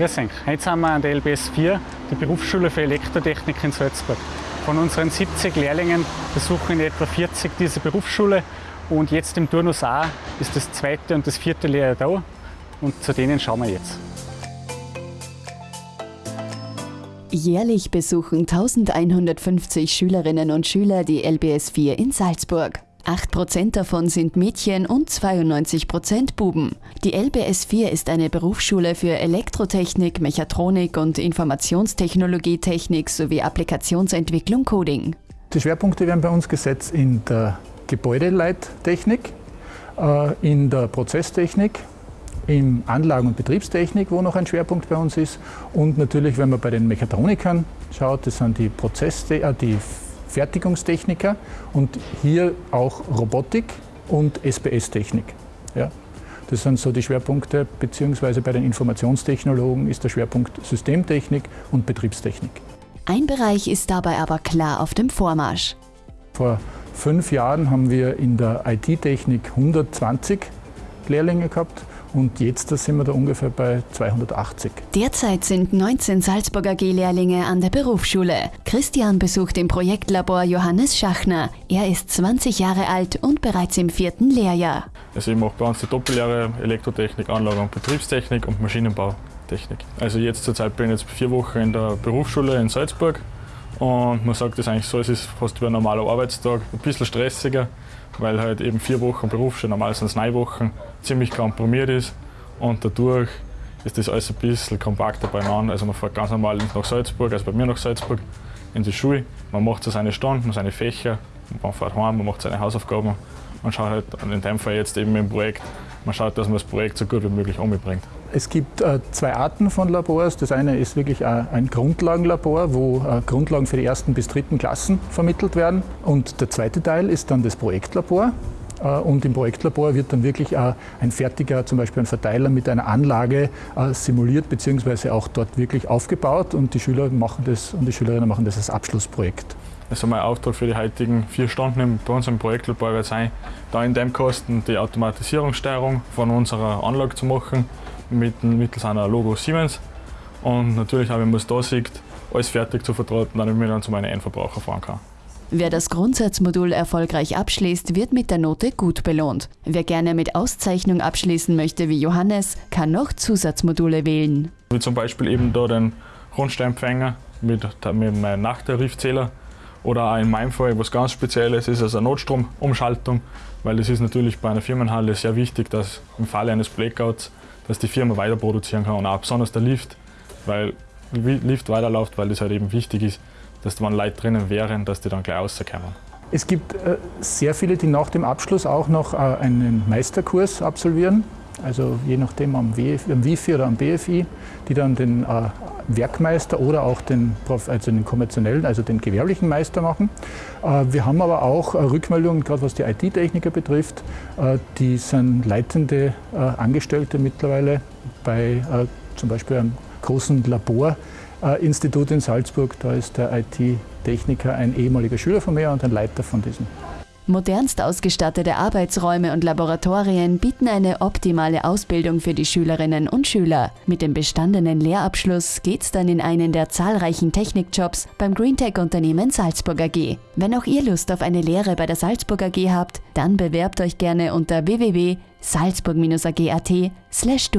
Grüß euch. Heute sind wir an der LBS 4, der Berufsschule für Elektrotechnik in Salzburg. Von unseren 70 Lehrlingen besuchen in etwa 40 diese Berufsschule und jetzt im Turnus A ist das zweite und das vierte Lehrjahr da und zu denen schauen wir jetzt. Jährlich besuchen 1150 Schülerinnen und Schüler die LBS 4 in Salzburg. 8% davon sind Mädchen und 92% Buben. Die LBS 4 ist eine Berufsschule für Elektrotechnik, Mechatronik und Informationstechnologietechnik sowie Applikationsentwicklung Coding. Die Schwerpunkte werden bei uns gesetzt in der Gebäudeleittechnik, äh, in der Prozesstechnik, in Anlagen- und Betriebstechnik, wo noch ein Schwerpunkt bei uns ist. Und natürlich, wenn man bei den Mechatronikern schaut, das sind die, Prozess, äh, die Fertigungstechniker und hier auch Robotik und SPS-Technik. Ja. Das sind so die Schwerpunkte, beziehungsweise bei den Informationstechnologen ist der Schwerpunkt Systemtechnik und Betriebstechnik. Ein Bereich ist dabei aber klar auf dem Vormarsch. Vor fünf Jahren haben wir in der IT-Technik 120 Lehrlinge gehabt und jetzt sind wir da ungefähr bei 280. Derzeit sind 19 Salzburger G-Lehrlinge an der Berufsschule. Christian besucht im Projektlabor Johannes Schachner. Er ist 20 Jahre alt und bereits im vierten Lehrjahr. Also ich mache bei uns die Doppellehre Elektrotechnik, Anlage und Betriebstechnik und Maschinenbautechnik. Also jetzt zurzeit bin ich jetzt vier Wochen in der Berufsschule in Salzburg und man sagt das eigentlich so, es ist fast wie ein normaler Arbeitstag, ein bisschen stressiger, weil halt eben vier Wochen Berufsschule, normal sind es neun Wochen, ziemlich komprimiert ist und dadurch ist das alles ein bisschen kompakter beieinander. Also man fährt ganz normal nach Salzburg, also bei mir nach Salzburg in die Schule, man macht so seine Stunden, seine Fächer, man fährt heim, man macht seine Hausaufgaben und schaut halt in dem Fall jetzt eben im Projekt, man schaut, dass man das Projekt so gut wie möglich umbringt. Es gibt äh, zwei Arten von Labors. Das eine ist wirklich äh, ein Grundlagenlabor, wo äh, Grundlagen für die ersten bis dritten Klassen vermittelt werden. Und der zweite Teil ist dann das Projektlabor. Und im Projektlabor wird dann wirklich ein fertiger, zum Beispiel ein Verteiler mit einer Anlage simuliert bzw. auch dort wirklich aufgebaut und die Schüler machen das und die Schülerinnen machen das als Abschlussprojekt. Also mein Auftrag für die heutigen vier Stunden bei uns im Projektlabor wird sein, da in dem Kosten die Automatisierungssteuerung von unserer Anlage zu machen, mit, mittels einer Logo Siemens. Und natürlich auch, wenn man es da sieht, alles fertig zu vertraten, damit ich dann zu meinen Endverbraucher fahren kann. Wer das Grundsatzmodul erfolgreich abschließt, wird mit der Note gut belohnt. Wer gerne mit Auszeichnung abschließen möchte wie Johannes, kann noch Zusatzmodule wählen. Wie zum Beispiel eben da den Rundsteinempfänger mit, mit meinem Nachttarifzähler oder auch in meinem Fall, was ganz Spezielles ist, also eine Notstromumschaltung, weil es ist natürlich bei einer Firmenhalle sehr wichtig, dass im Falle eines Blackouts, dass die Firma weiter produzieren kann und auch besonders der Lift, weil Lift weiterläuft, weil das halt eben wichtig ist, dass wenn Leute drinnen wären, dass die dann gleich rauskommen. Es gibt äh, sehr viele, die nach dem Abschluss auch noch äh, einen Meisterkurs absolvieren, also je nachdem am, WIFI oder am BFI, die dann den äh, Werkmeister oder auch den, also den konventionellen, also den gewerblichen Meister machen. Äh, wir haben aber auch äh, Rückmeldungen, gerade was die IT-Techniker betrifft, äh, die sind leitende Angestellte mittlerweile bei zum Beispiel einem großen Laborinstitut in Salzburg. Da ist der IT-Techniker ein ehemaliger Schüler von mir und ein Leiter von diesem. Modernst ausgestattete Arbeitsräume und Laboratorien bieten eine optimale Ausbildung für die Schülerinnen und Schüler. Mit dem bestandenen Lehrabschluss geht's dann in einen der zahlreichen Technikjobs beim Greentech-Unternehmen Salzburg AG. Wenn auch ihr Lust auf eine Lehre bei der Salzburg AG habt, dann bewerbt euch gerne unter www.salzburg-ag.at slash.